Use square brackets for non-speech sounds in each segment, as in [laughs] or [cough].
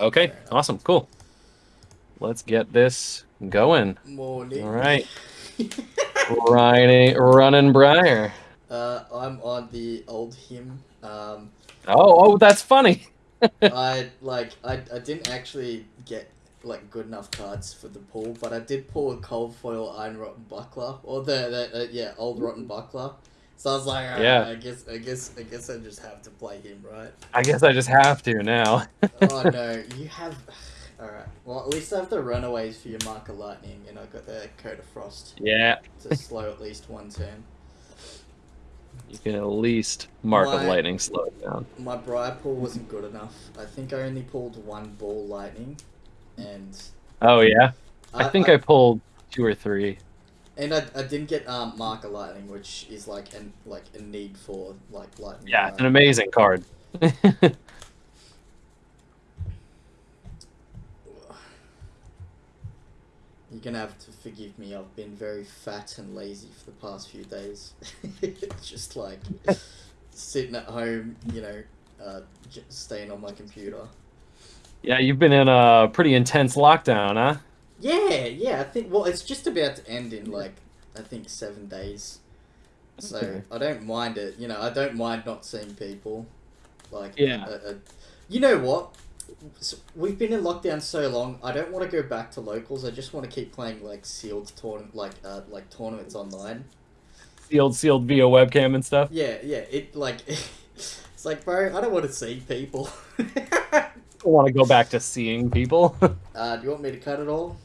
Okay, awesome, cool. Let's get this going. Morning. All right. [laughs] Riding, running Briar. Uh, I'm on the Oldhim. Um, Oh, oh, that's funny. [laughs] I like I, I didn't actually get like good enough cards for the pull, but I did pull a cold foil iron rotten buckler or the, the uh, yeah old rotten buckler. So I was like, "Alright, Yeah. I guess I guess I guess I just have to play him, right? I guess I just have to now. oh no, [laughs] you have. [sighs] All right. Well, at least I have the runaways for your mark of lightning, and I got the coat of frost yeah, to slow at least one turn. you can at least mark of My- lightning slow it down. My briar pull wasn't good enough. I think I only pulled one ball lightning, and Oh yeah, I, think I, pulled two or three. And I, I didn't get um Mark of Lightning, which is like an like a need for like lightning. Yeah, it's an amazing card. [sighs] You're gonna have to forgive me. I've been very fat and lazy for the past few days. [laughs] Just like sitting at home, you know, uh, staying on my computer. yeah, you've been in a pretty intense lockdown, huh? Yeah, yeah. I think well, it's just about to end in like I think seven days. So Okay. I don't mind it. You know, I don't mind not seeing people. Like Yeah. uh, uh, you know what? So we've been in lockdown so long. I don't want to go back to locals. I just want to keep playing like sealed tournament, like uh, like tournaments online. Sealed, sealed via webcam and stuff. Yeah, yeah. It like [laughs] it's like, bro, I don't want to see people. I want to go back to seeing people. [laughs] uh, do you want me to cut it all?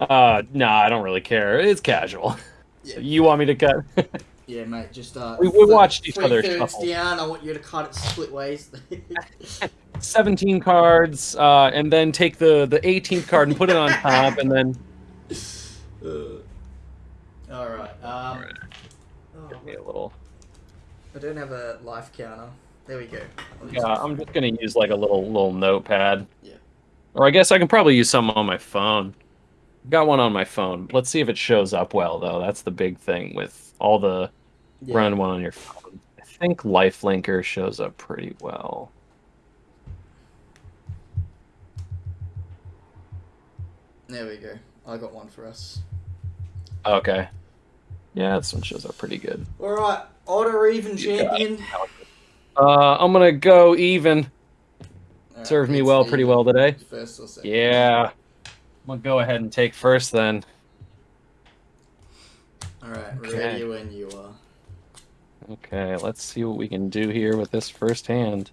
Uh, nah, I don't really care. It's casual. Yeah. You want me to cut? [laughs] Yeah, mate. Just uh, We- we watched each other shuffle. down. I want you to cut it split ways. [laughs] 17 cards, uh, and then take the, the 18th card and put it on top, and then uh, all right. Um, Alright. oh, give me a little. I don't have a life counter. There we go. Yeah. I'm just gonna use like a little little notepad. Yeah. Or I guess I can probably use some on my phone. Got one on my phone. Let's see if it shows up well, though. That's the big thing with all the Yeah. run one on your phone. I think Lifelinker shows up pretty well. There we go. I got one for us. Okay. Yeah, this one shows up pretty good. All right. Odd or even champion. Uh, I'm gonna go even. Right, Served me well, pretty well today. First or second? Yeah. I'm gonna go ahead and take first then. All right. Okay. Ready when you are. Okay, let's see what we can do here with this first hand.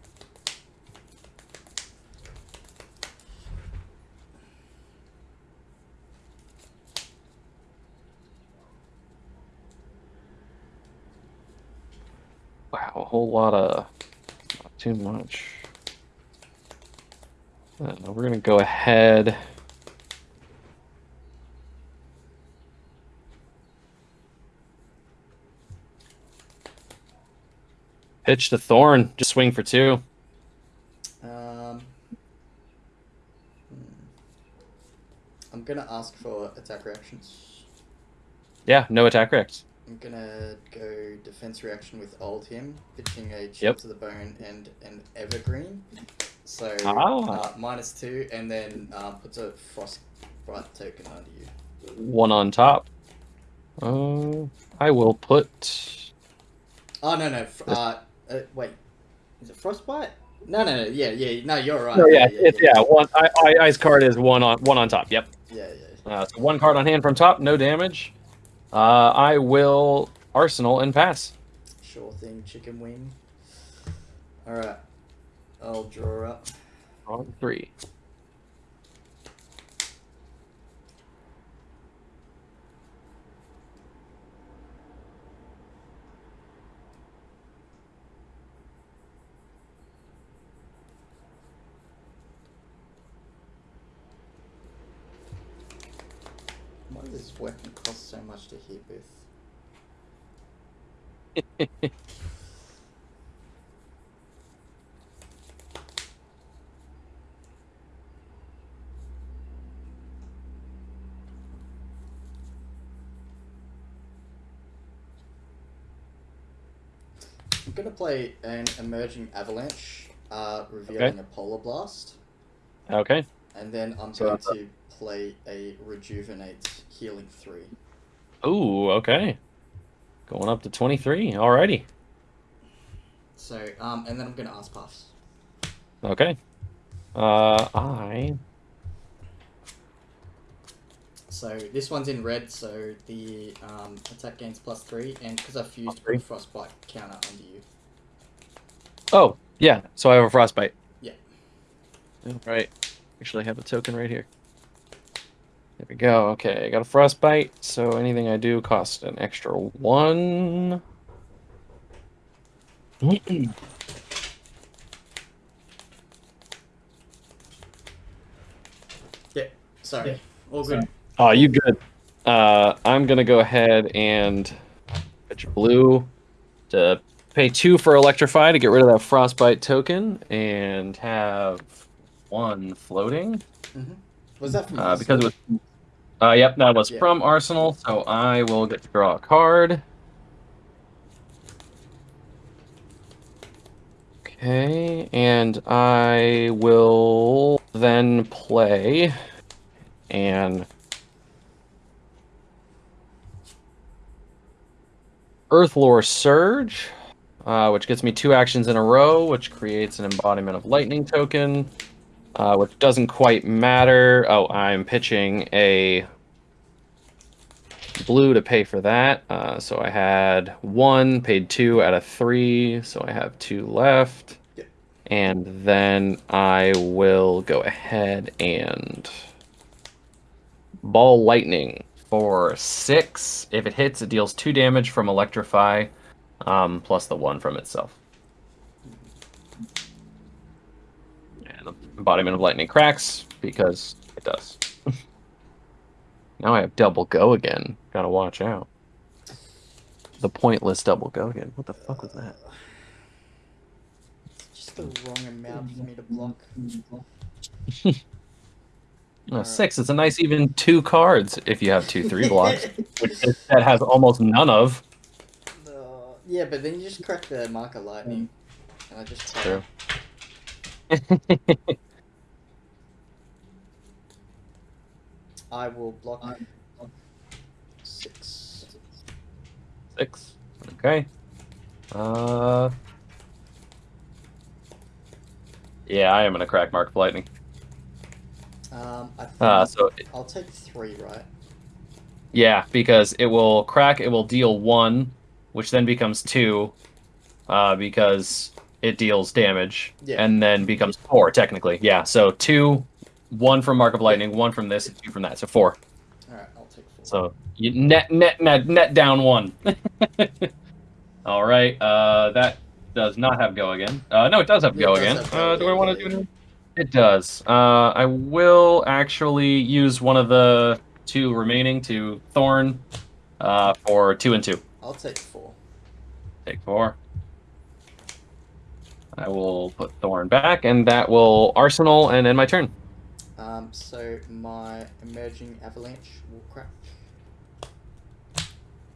Wow, a whole lot of not too much. Uh, we're gonna go ahead. Pitch to Thorn. Just swing for two. Um. hmm. I'm gonna ask for attack reactions. Yeah, no attack reacts. I'm gonna go defense reaction with Oldhim, pitching a chip Yep. to the bone and an evergreen. So Ah. uh, minus two, and then uh, puts a frostbite token under you. One on top. Uh, I will put. Oh no no, uh, uh, wait, is it frostbite? No no no, yeah yeah no you're right. No, yeah, it's yeah. One I, I, ice card is one on one on top. Yep. yeah yeah. Uh, so one card on hand from top, no damage. Uh, I will arsenal and pass. Sure thing, chicken wing. All right, I'll draw up. On three. This weapon cost so much to hit with? I'm gonna play an emerging avalanche, uh, revealing Okay. a polar blast. Okay. And then I'm So going to play a rejuvenate healing three. Ooh, okay. Going up to 23. Alrighty. So um, and then I'm gonna ask puffs. Okay. Uh, I. So this one's in red, so the um, attack gains plus three, and because I've fused a frostbite counter onto you. Oh, yeah. So I have a frostbite. Yeah. Right. Actually, I have a token right here. There we go. Okay, I got a frostbite. So anything I do costs an extra one. yeah, Sorry, all good. Oh, you good. Uh, I'm gonna go ahead and fetch blue to pay two for electrify to get rid of that frostbite token and have one floating. Was that from Uh, because it was. Uh, yep, that was Yeah. from Arsenal, so I will get to draw a card. Okay, and I will then play an Earthlore Surge, uh, which gets me two actions in a row, which creates an embodiment of lightning token uh, which doesn't quite matter. Oh, I'm pitching a blue to pay for that. Uh, so I had one, paid two out of three, so I have two left. Yep. And then I will go ahead and ball lightning for six. If it hits, it deals two damage from electrify, um, plus the one from itself. And the embodiment of lightning cracks because it does. [laughs] now I have double go again. Gotta watch out. The pointless double go again. What the fuck was that? Just the wrong amount for me to block. [laughs] Alright. six. It's a nice even two cards if you have two three blocks, [laughs] which this set has almost none of. Uh, yeah, but then you just crack the Mark of Lightning, and I just. True. I will block six. Six. Okay. Uh. Yeah, I am gonna crack Mark of Lightning. Um, I think Uh, so I'll take three, right? Yeah, because it will crack, it will deal one, which then becomes two, uh, because it deals damage, Yeah. and then becomes four, technically. Yeah, so two, one from Mark of Lightning, one from this, and two from that, so four. All right, I'll take four. So you net, net, net, net down one. [laughs] All right, uh, that does not have go again. Uh, no, it does have go does again. have go Uh, do I want to do it? It does. Uh, I will actually use one of the two remaining to Thorn uh, for two and two. I'll take four. Take four. I will put Thorn back, and that will Arsenal and end my turn. Um, so my emerging avalanche will crack.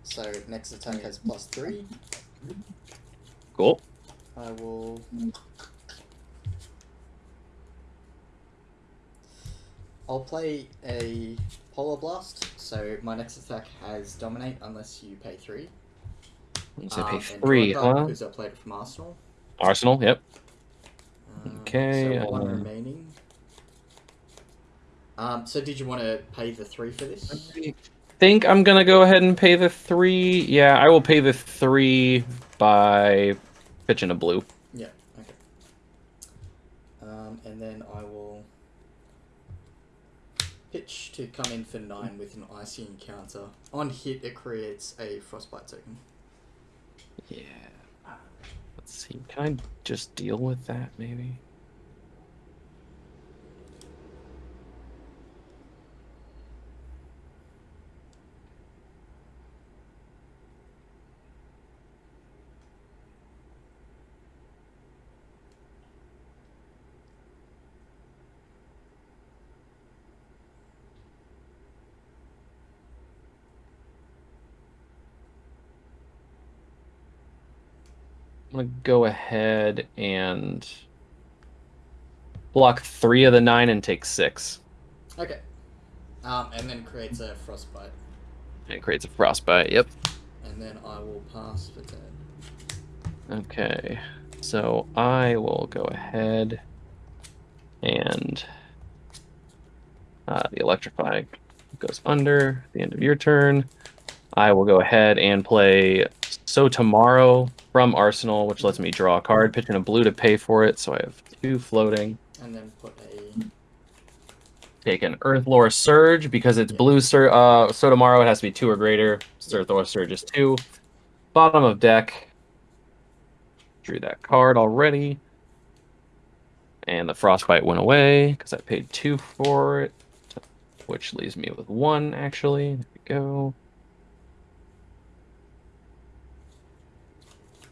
So next attack has plus three. Cool. I will. I'll play a Polar Blast, so my next attack has Dominate unless you pay three. So Um, pay three, Dryguard, huh? Because I played it from Arsenal. Arsenal, yep. Um, Okay, So one um, remaining. Um, so did you want to pay the three for this? I think I'm gonna go ahead and pay the three. Yeah, I will pay the three by pitching a blue. Yeah. Okay. Um, and then I will pitch to come in for nine with an icy encounter. On hit, it creates a frostbite token. Yeah. Let's see. Can I just deal with that maybe? I'm gonna go ahead and block three of the nine and take six. Okay. Um, and then creates a frostbite, And it creates a frostbite. Yep. and then I will pass for turn. Okay. So I will go ahead and uh, the electrify goes under the end of your turn. I will go ahead and play So Tomorrow from Arsenal, which lets me draw a card, pitch in a blue to pay for it. So I have two floating. And then put a Take an Earthlore Surge because it's blue. Sur- uh, so tomorrow it has to be two or greater. so Earthlore Surge is two. Bottom of deck. Drew that card already. And the Frostbite went away because I paid two for it, which leaves me with one actually. There we go.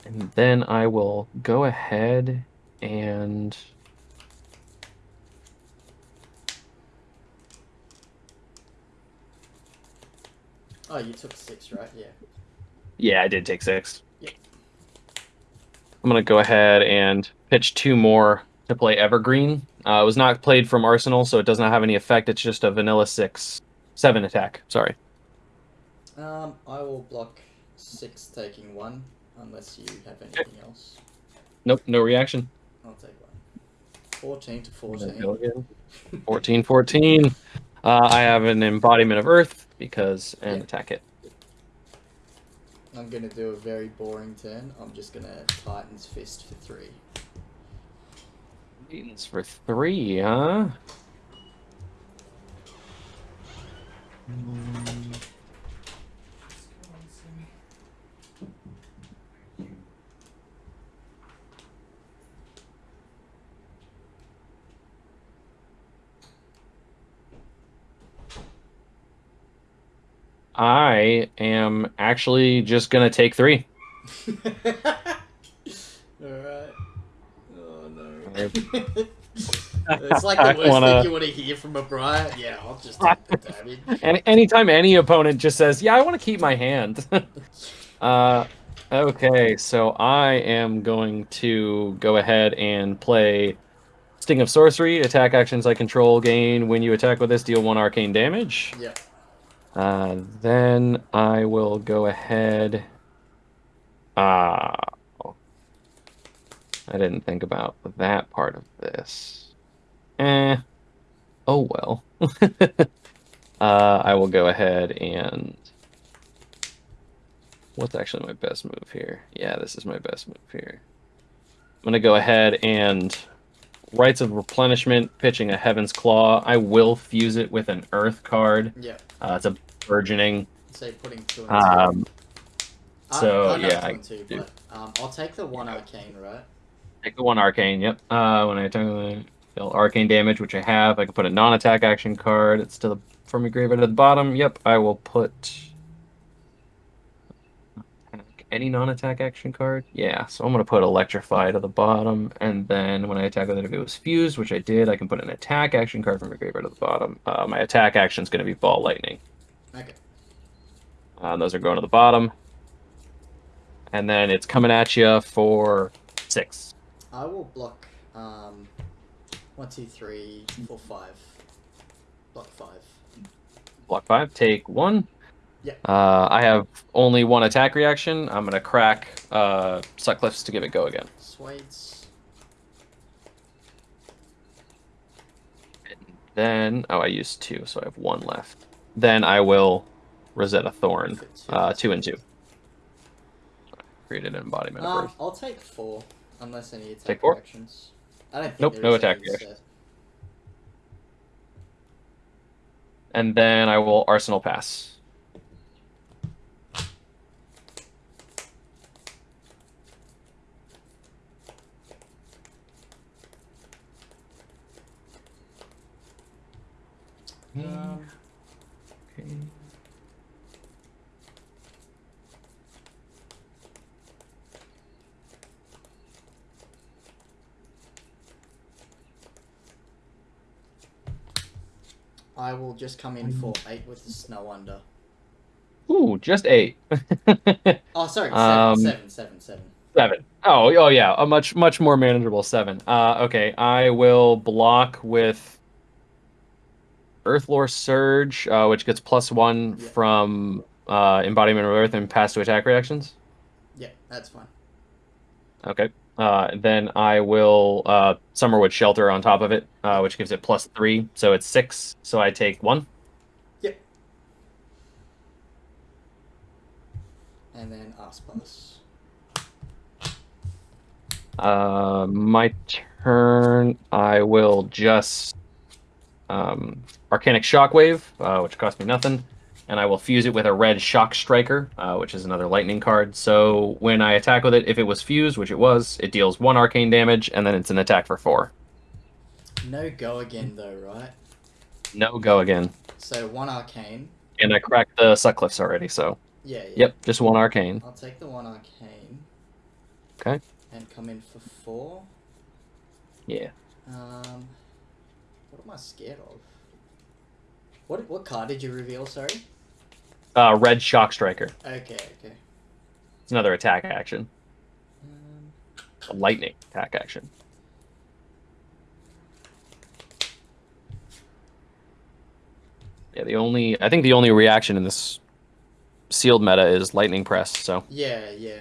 And then I will go ahead and Oh, you took six, right? Yeah. Yeah, I did take six. Yep. I'm gonna go ahead and pitch two more to play Evergreen. Uh, it was not played from Arsenal, so it does not have any effect. It's just a vanilla six, seven attack. Sorry. Um, I will block six, taking one, unless you have anything else. Nope, no reaction. I'll take one. Fourteen to fourteen. again. [laughs] 14, 14. Uh, I have an embodiment of Earth because and Yeah. attack it. I'm gonna do a very boring turn. I'm just gonna Titan's Fist for three. Titans for three, huh? I am actually just gonna take three. [laughs] Alright. Oh no. It's like the worst wanna- thing you want to hear from a Briar. Yeah, I'll just take the damage. [laughs] And anytime any opponent just says, "Yeah, I want to keep my hand," [laughs] uh, okay, so I am going to go ahead and play Sting of Sorcery. Attack actions I control gain when you attack with this deal one arcane damage. Yeah. Uh, then I will go ahead. Ah, I didn't think about that part of this. Eh. Oh well. [laughs] uh, I will go ahead and. What's actually my best move here? Yeah, this is my best move here. I'm gonna go ahead and rites of replenishment, pitching a Heaven's Claw. I will fuse it with an Earth card. Yeah. Uh, it's a burgeoning. Say putting two and two. Um, so, oh, not yeah, I two, do. But, um, I'll take the one arcane, right? take the one arcane. Yep. Uh, when I attack, I deal arcane damage, which I have. I can put a non-attack action card. It's to the from your graveyard at the bottom. Yep. I will put any non-attack action card. Yeah. So I'm gonna put electrify to the bottom, and then when I attack with it, if it was fused, which I did, I can put an attack action card from your graveyard at the bottom. Uh, my attack action is gonna be ball lightning. Okay. Uh, those are going to the bottom. And then it's coming at you for six. I will block um, one, two, three, four, five. Block five. Block five, take one. Yeah. Uh, I have only one attack reaction. I'm gonna crack uh, Sutcliffe's to give it go again. Swades. Then, oh, I used two, so I have one left. Then I will Rosetta Thorn, two. uh, two and two. Created an embodiment Um, I'll take four, unless any attack Take four? reactions. I don't think Nope, no attack reaction. set. And then I will Arsenal Pass. Okay. I will just come in for eight with the snow under. Ooh, just eight. [laughs] Oh, sorry, seven, Um, seven, seven, seven. Seven. Oh, oh yeah, a much much more manageable seven. Uh, okay, I will block with Earthlore Surge, uh, which gets plus one Yeah. from uh, Embodiment of Earth and pass to attack reactions. Yeah, that's fine. Okay. Uh, then I will uh, Summerwood Shelter on top of it, uh, which gives it plus three, so it's six. So I take one. Yep. And then Aspas. Uh, my turn. I will just um, Arcanic Shockwave, uh, which cost me nothing, and I will fuse it with a red Shock Striker, uh, which is another lightning card. So when I attack with it, if it was fused, which it was, it deals one arcane damage, and then it's an attack for four. No go again though, right? No go again. So one arcane. And I cracked the Suckcliffs already, so Yeah, yeah. yep, just one arcane. I'll take the one arcane. Okay. And come in for four. Yeah. Um, am I scared of? What what card did you reveal? Sorry. Uh, red Shock Striker. Okay, okay. It's another attack action, Um, a lightning attack action. Yeah, the only I think the only reaction in this sealed meta is lightning press. So yeah, yeah.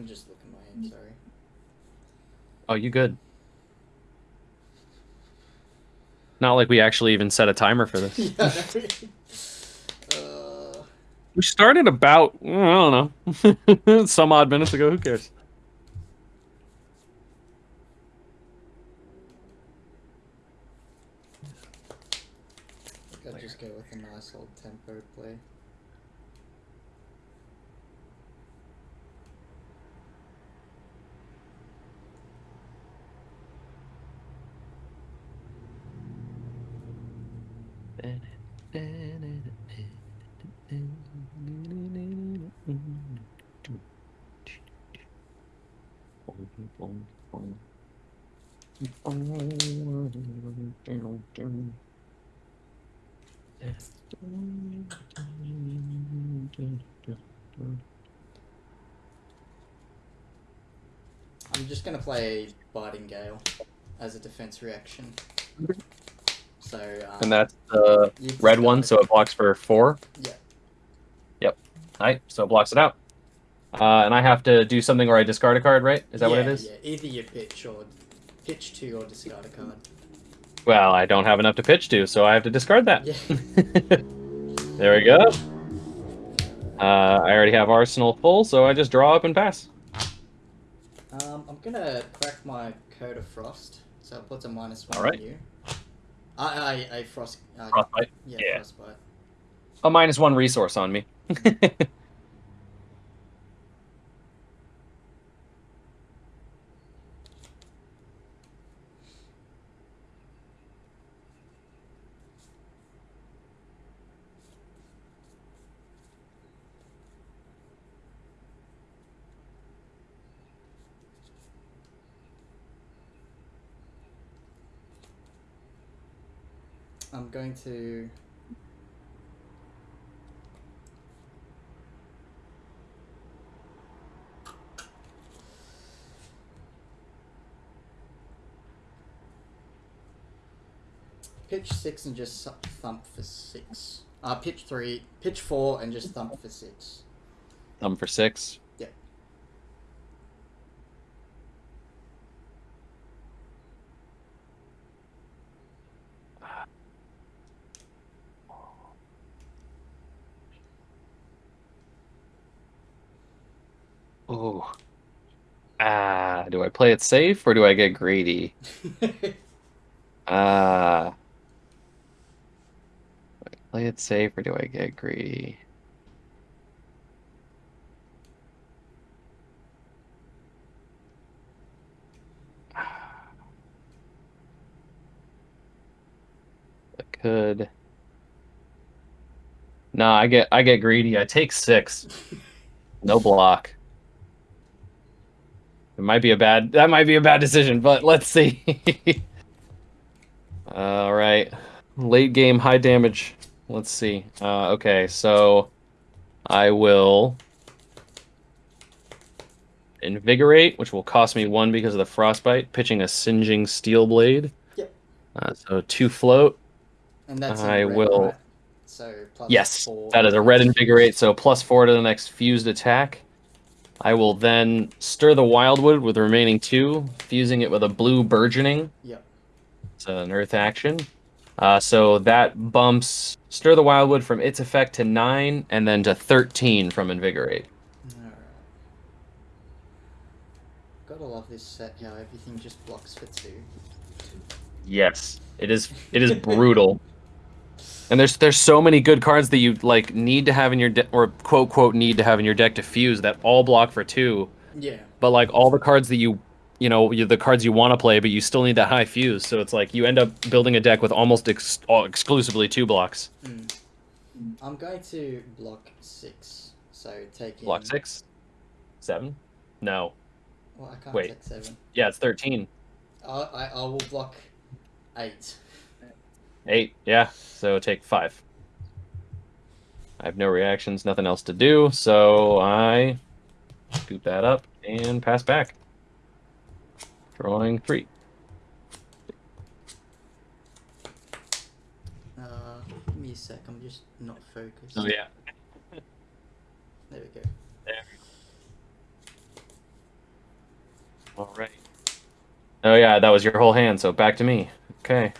I'm just looking my hand, sorry. oh, you good? Not like we actually even set a timer for this. [laughs] yeah. uh, We started about I don't know [laughs] some odd minutes ago. Who cares? I just go with a nice old tempo play. I'm just gonna play Biting Gale as a defense reaction. So um, And that's the red one, so it blocks for four. Yeah. Yep. Alright, so it blocks it out. Uh, and I have to do something where I discard a card, right? Is that what it is? Yeah, either you pitch or pitch two or discard a card. Well, I don't have enough to pitch to, so I have to discard that. Yeah. [laughs] there we go. Uh, I already have Arsenal full, so I just draw up and pass. Um, I'm gonna crack my Coat of Frost, so it puts a minus one Alright. on you. I, I, I frost. Uh, Frostbite. yeah, yeah. frostbite. A minus one resource on me. [laughs] I'm going to. Pitch six and just thump for six. Uh, pitch three, pitch four and just thump for six. I'm for six. Yeah. Oh. Ah, do I play it safe or do I get greedy? Ah. do I play it safe or do I get greedy? I could. Nah, I get I get greedy. I take six. [laughs] No block. It might be a bad that might be a bad decision, but let's see. [laughs] All right. Late game high damage. Let's see. Uh, okay, so I will invigorate, which will cost me one because of the frostbite, pitching a singeing steel blade. Yep. Uh, so two float. And that's I red, will- right? So plus Yes, four. that is a red invigorate, so plus four to the next fused attack. I will then stir the wildwood with the remaining two, fusing it with a blue burgeoning. Yep. It's an earth action. Uh, so that bumps stir the wildwood from its effect to nine, and then to thirteen from invigorate. Alright. Gotta love this set. How everything just blocks for two. Yes, it is. It is brutal. And there's there's so many good cards that you like need to have in your deck, or quote quote need to have in your deck to fuse that all block for two. Yeah. But like all the cards that you, you know, you, the cards you want to play, but you still need that high fuse. So it's like you end up building a deck with almost ex- all, exclusively two blocks. Mm. I'm going to block six. So taking Block six, seven, no, Well, I can't Wait. take seven. yeah, it's thirteen. I, I I will block eight. Eight, yeah. So take five. I have no reactions, nothing else to do, so I scoop that up and pass back. Drawing three. Uh, give me a sec. I'm just not focused. Oh yeah. There we go. There. All right. Oh yeah, that was your whole hand. So back to me. Okay.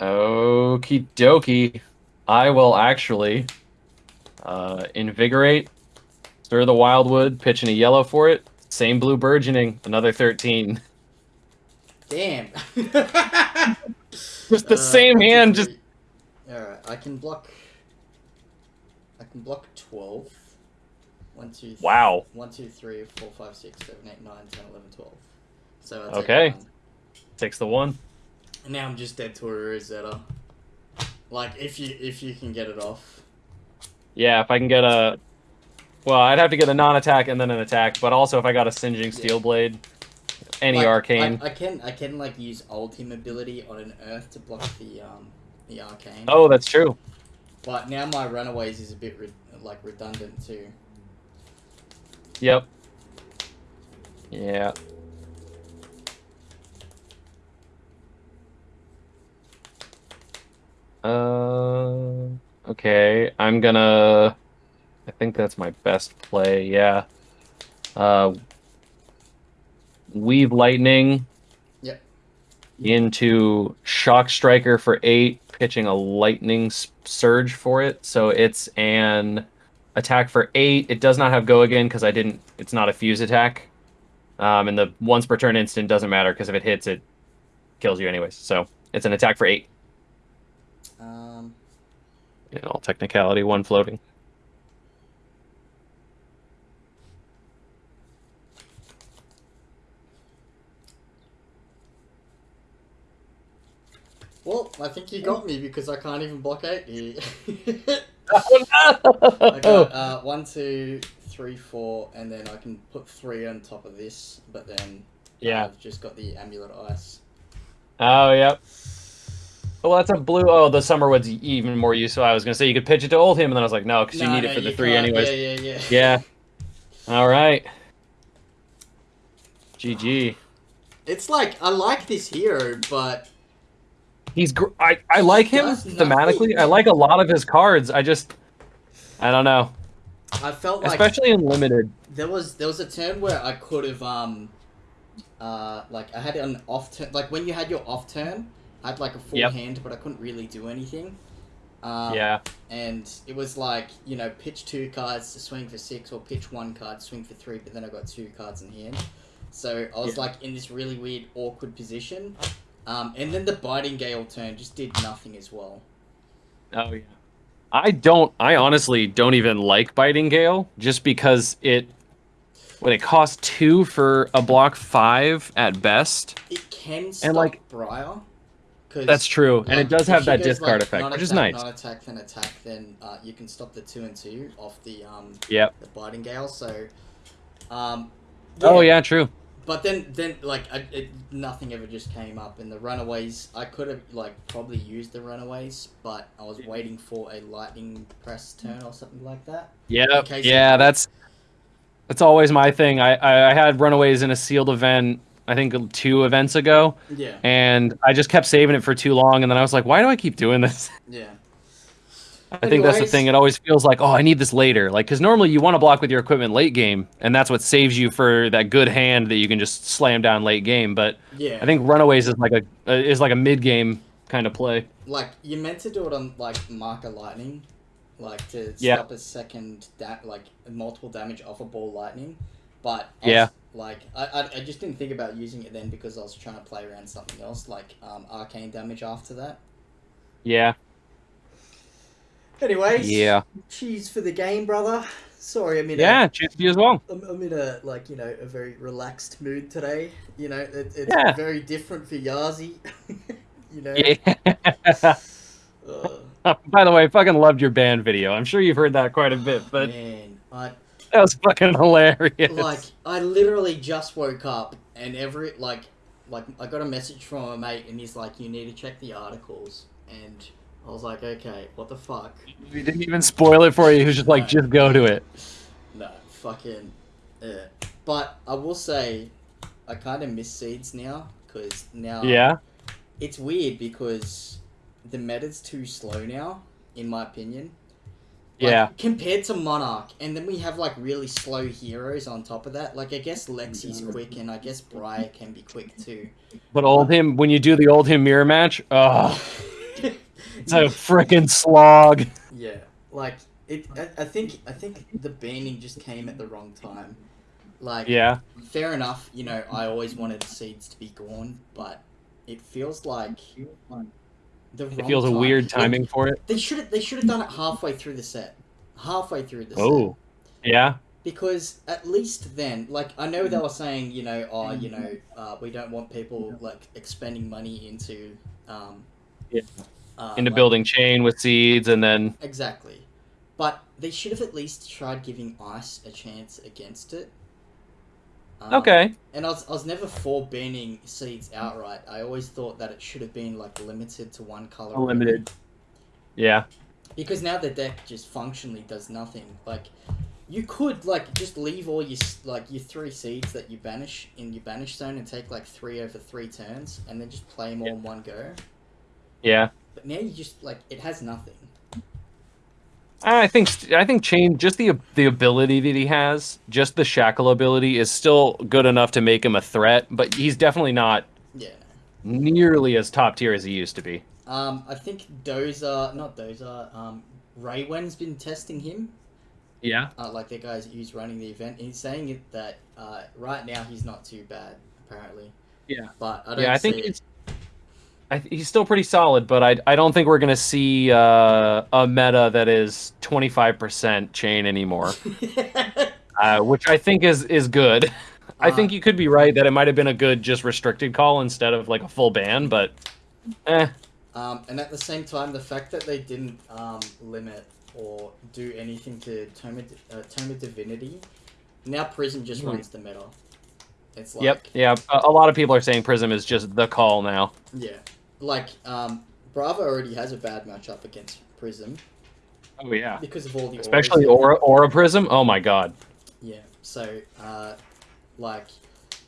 Okie dokie. I will actually uh, invigorate, stir the wildwood, pitch in a yellow for it. Same blue burgeoning, another 13. Damn. Just the [laughs] same hand, just Alright, I can block. I can block 12. 1, 2, th- Wow. 1, 2, 3, 4, 5, 6, 7, 8, 9, 10, 11, 12. So I'll take Okay. one. takes the one. Now I'm just dead to a Rosetta. Like, if you if you can get it off. Yeah, if I can get a. Well, I'd have to get a non-attack and then an attack, but also if I got a singeing steel blade, any Like, arcane. I, I can I can like use ultim ability on an earth to block the um the arcane. Oh, that's true. But now my runaways is a bit re- like redundant too. Yep. Yeah. Uh. Okay, I'm gonna. I think that's my best play. Yeah. Uh. Weave lightning. Yep. Into shock striker for eight, pitching a lightning surge for it. So it's an attack for eight. It does not have go again because I didn't. It's not a fuse attack. Um, and the once per turn instant doesn't matter because if it hits, it kills you anyways. So it's an attack for eight. Um. In all technicality, one floating. Well, I think you got me because I can't even block eight [laughs] here. Oh I got uh, one, two, three, four, and then I can put three on top of this. But then Yeah. I've just got the amulet ice. Oh, yep. Well, that's a blue. Oh, the Summerwood's even more useful. I was gonna say you could pitch it to Oldhim, and then I was like, no, because you need it for the three can't. anyways. Yeah, yeah, yeah. Yeah. All right. GG. It's like I like this hero, but He's. Gr- I. I like him thematically. I like a lot of his cards. I just. I don't know. I felt like Especially in limited. there was there was a turn where I could have um uh like I had an off turn like when you had your off turn I had like a full Yep. hand but I couldn't really do anything. Um, yeah. And it was like you know pitch two cards to swing for six or pitch one card swing for three but then I got two cards in hand. So I was Yeah. like in this really weird awkward position. Um, and then the biting gale turn just did nothing as well. Oh yeah. I don't. I honestly don't even like biting gale, just because it. when it costs two for a block five at best. It can stop and like- Briar. That's true, and like, it does have that discard like, effect, which is nice. Non-attack, then attack, then uh, you can stop the two and two off the um Yep. the biting gale. So, um. Oh yeah, true. But then, then like I, it, nothing ever just came up, and the runaways. I could have like probably used the runaways, but I was waiting for a lightning press turn or something like that. Yeah, it- that's that's always my thing. I, I I had runaways in a sealed event. I think two events ago, Yeah, and I just kept saving it for too long, and then I was like, why do I keep doing this? [laughs] yeah, I think that's the thing. It always feels like, oh, I need this later. Like, because normally you want to block with your equipment late game, and that's what saves you for that good hand that you can just slam down late game. But yeah. I think runaways is like a uh, is like a mid game kind of play. like you meant to do it on like Mark of Lightning, like to Yeah. stop a second da- like multiple damage off a ball lightning, but I Yeah. was, like I, I I just didn't think about using it then because I was trying to play around something else like um arcane damage after that. Yeah. Anyways, Yeah. cheese for the game, brother. Sorry, I'm in Yeah. Cheers to you as well. a, I'm, I'm in a like you know a very relaxed mood today. You know, it, it's Yeah. very different for Yazi. [laughs] you know. Yeah. [laughs] Uh, [laughs] By the way, I fucking loved your band video. I'm sure you've heard that quite a bit, but man, I [laughs] that was fucking hilarious. like I literally just woke up and every like like I got a message from a mate and he's like, you need to check the articles and I was like, okay, what the fuck? we didn't even spoil it for you. He was just like, just go to it. No, fucking. Yeah. But I will say, I kind of miss seeds now because now Yeah. it's weird because the meta's too slow now, in my opinion. Like, Yeah. Compared to Monarch, and then we have like really slow heroes on top of that. Like I guess Lexi's quick, and I guess Briar can be quick too. But Oldhim, when you do the Oldhim mirror match, oh, [laughs] it's a freaking slog. yeah, like it. I, I think I think the banning just came at the wrong time. Like Yeah. fair enough. You know, I always wanted seeds to be gone, but it feels like the It feels a time. weird Like, timing for it. They should have they should have done it halfway through the set. Halfway through the set. Oh. Yeah. Because at least then, like I know they were saying, you know, oh, you know, uh, we don't want people like expending money into, um, Yeah. uh, Into like- building Chane with seeds and then exactly. But they should have at least tried giving ice a chance against it. Um, Okay. And I was, I was never for banning seeds outright. I always thought that it should have been like limited to one color. Limited. Yeah. Because now the deck just functionally does nothing. Like, you could like just leave all your like your three seeds that you banish in your banish zone and take like three over three turns, and then just play them all in one go. Yeah. But now you just like it has nothing. I think I think Chane just the the ability that he has, just the shackle ability is still good enough to make him a threat, but he's definitely not Yeah. nearly as top tier as he used to be. Um, I think Dozer, not Dozer, um, Raywen's been testing him. Yeah. Uh, like the guys who's running the event. He's saying that uh, right now he's not too bad apparently. Yeah. But I don't. Yeah, I think it. he's I, th- he's still pretty solid, but I I don't think we're gonna see uh, a meta that is twenty five percent Chane anymore, [laughs] uh, which I think is is good. I Uh, think you could be right that it might have been a good just restricted call instead of like a full ban, but eh, Um, and at the same time, the fact that they didn't um, limit or do anything to Tome uh, Tome Divinity, now Prism just Hmm. runs the meta. It's like, yep, yeah. A, a lot of people are saying Prism is just the call now. yeah. Like, um, Bravo already has a bad matchup against Prism Oh yeah, because of all the especially auras. Aura Aura Prism. Oh my god. Yeah. So, uh, like,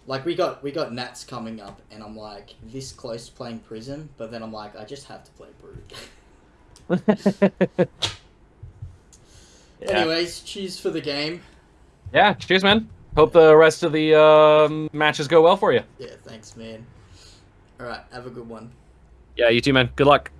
like we got we got Nats coming up, and I'm like this close to playing Prism, but then I'm like I just have to play Brood. [laughs] yeah. Anyways, cheers for the game. yeah. Cheers, man. Hope the rest of the um, matches go well for you. Yeah, thanks, man. All right, have a good one. Yeah, you too, man. Good luck.